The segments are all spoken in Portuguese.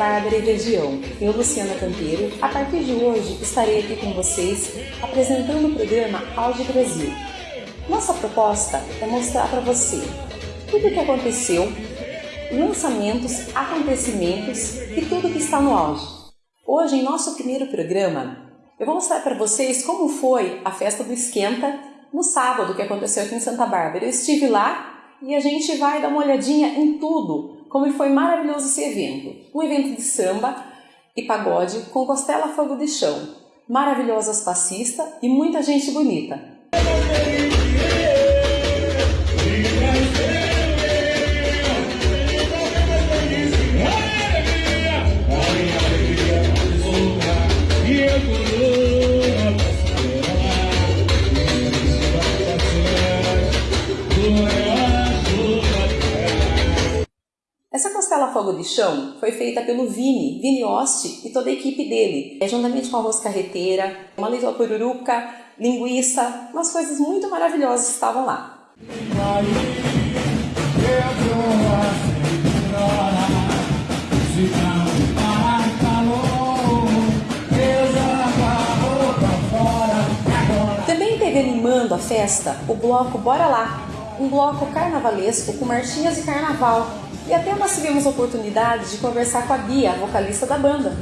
Bárbara e região, eu Luciana Campeiro, a partir de hoje estarei aqui com vocês apresentando o programa Auge Brasil. Nossa proposta é mostrar para você tudo o que aconteceu, lançamentos, acontecimentos e tudo que está no auge. Hoje, em nosso primeiro programa, eu vou mostrar para vocês como foi a festa do Esquenta no sábado que aconteceu aqui em Santa Bárbara. Eu estive lá e a gente vai dar uma olhadinha em tudo como foi maravilhoso esse evento. Um evento de samba e pagode com costela fogo de chão, maravilhosas passistas e muita gente bonita. De chão foi feita pelo Vini, Vini Osti e toda a equipe dele, é, juntamente com arroz carreteira, uma leite pururuca, linguiça, umas coisas muito maravilhosas estavam lá. Também teve animando a festa o bloco Bora Lá, um bloco carnavalesco com marchinhas de carnaval, e até nós tivemos a oportunidade de conversar com a Bia, vocalista da banda.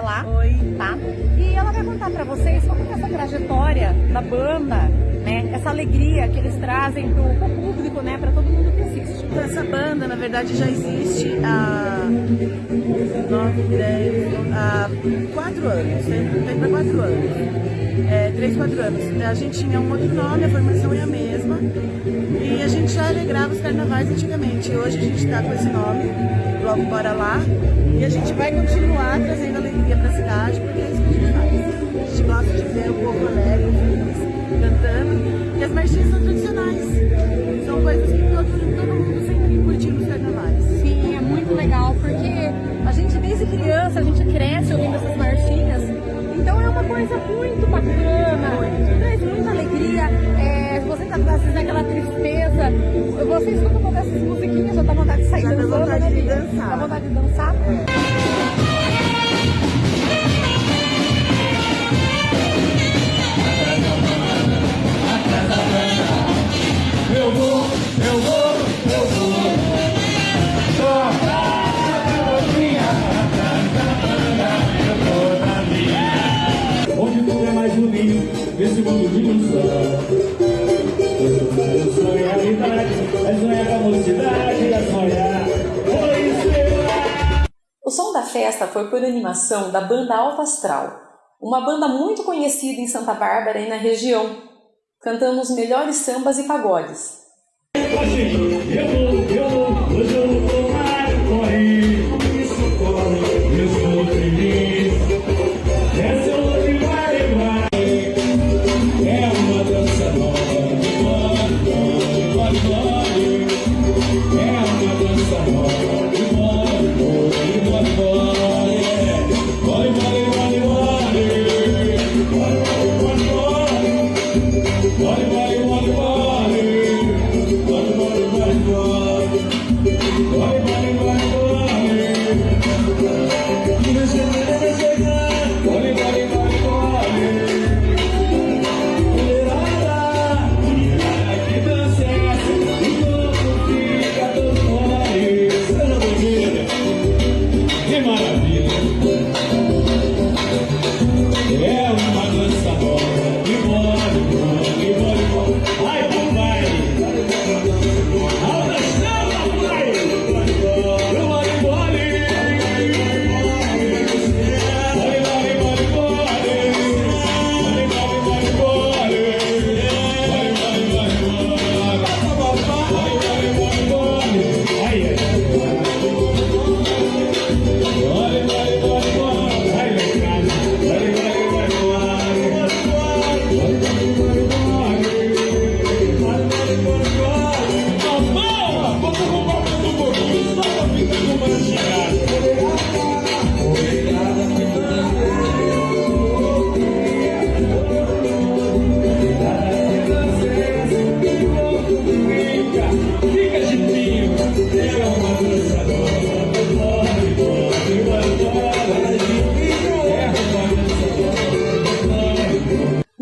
Lá. Oi. Tá? E ela vai contar pra vocês como é essa trajetória da banda, né? Essa alegria que eles trazem pro, pro público, né? Pra todo mundo que assiste. Então, essa banda, na verdade, já existe há 9, 10, há 4 anos, tem, tem pra 4 anos. É, 3, 4 anos. A gente tinha um outro nome, a formação é a mesma. E a gente já alegrava os carnavais antigamente. Hoje a gente está com esse nome, logo Bora Lá. E a gente vai continuar trazendo alegria para a cidade, porque é isso que a gente faz. A gente gosta de ver o povo alegre, feliz, cantando. E as marchinhas são tradicionais. São coisas que todo, todo mundo sempre curtiu nos carnavais. Sim, é muito legal, porque a gente desde criança, a gente cresce ouvindo essas marchinhas. Então é uma coisa muito bacana, traz muita alegria. É, você tá às vezes naquela tristeza, você escuta um pouco dessas musiquinhas, já dá vontade de sair já dançando, dá vontade né, de Bia? dançar. Dá vontade de dançar. Nesse mundo de ilusão Eu sonho a realidade É sonhar com a mocidade É sonhar O som da festa foi por animação da banda Alto Astral, uma banda muito conhecida em Santa Bárbara e na região. Cantamos melhores sambas e pagodes. Eu vou, eu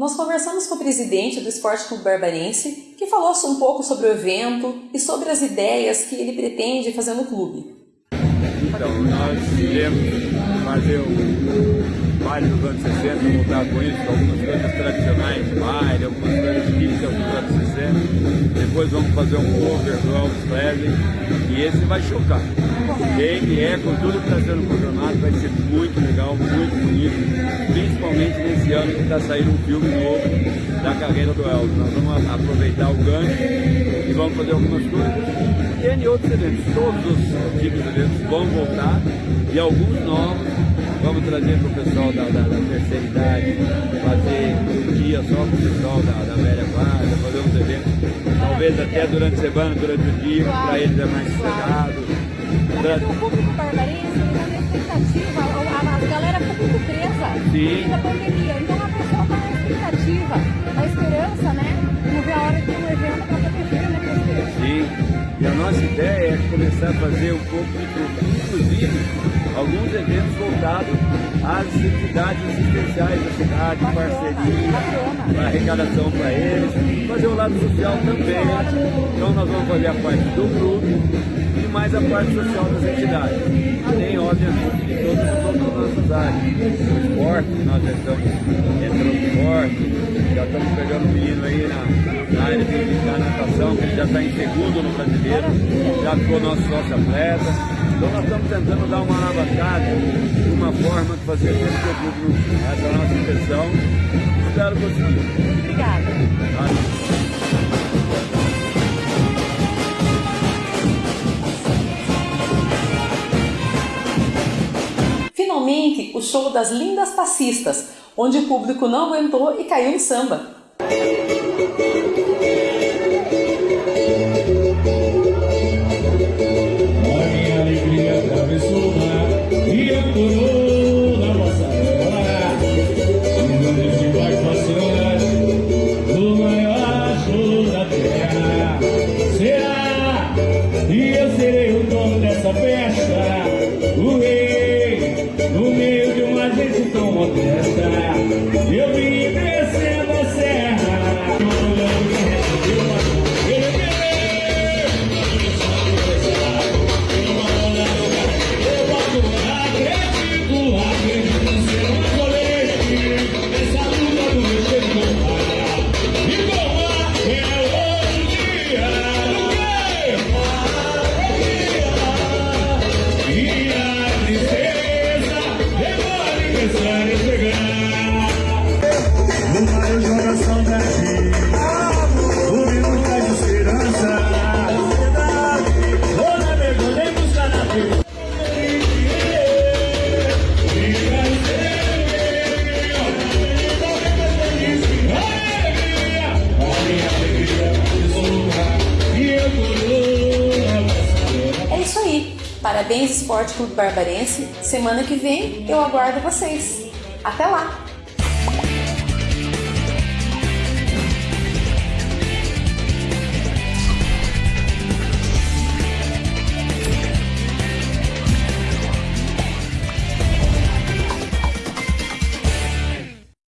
nós conversamos com o presidente do Esporte Clube Barbarense, que falou um pouco sobre o evento e sobre as ideias que ele pretende fazer no clube. Então, nós iremos fazer o baile dos anos 60, voltar com isso, algumas coisas tradicionais de baile, algumas coisas típicas dos anos 60. Depois vamos fazer um cover do Elvis Presley e esse vai chocar. Quem é com tudo que está sendo programado vai ser muito legal, muito bonito, principalmente nesse ano que está saindo um filme novo da carreira do Elvis. Nós vamos aproveitar o gancho e vamos fazer algumas coisas e N outros eventos. Todos os tipos de eventos vão voltar e alguns novos vamos trazer para o pessoal da, da, da, terceira idade, fazer um dia só com o pessoal da, da velha guarda, fazer uns eventos, talvez até durante a semana, durante o dia, para eles é mais sossegado. O público barbarense está na expectativa, a, a, galera ficou muito presa Sim. da pandemia, então a pessoa está na expectativa, na esperança, né? Não vê a hora de um evento para né? Sim. E a nossa ideia é começar a fazer um pouco de tudo, inclusive alguns eventos voltados às entidades assistenciais da cidade, parceria, arrecadação para eles, fazer o lado social também. Então nós vamos fazer a parte do grupo e mais a parte social das entidades. Além, obviamente, de todas as nossas áreas. O esporte, nós já estamos entrando forte, já estamos pegando o menino aí na, na área de, da natação, que ele já está em segundo no brasileiro, já ficou nosso sócio atleta. Então nós estamos tentando dar uma alavancada, uma forma de fazer todo o público. Essa é a nossa intenção. Espero conseguir. Obrigada. Finalmente, o show das lindas passistas, onde o público não aguentou e caiu no samba. Esporte Clube Barbarense. Semana que vem eu aguardo vocês. Até lá!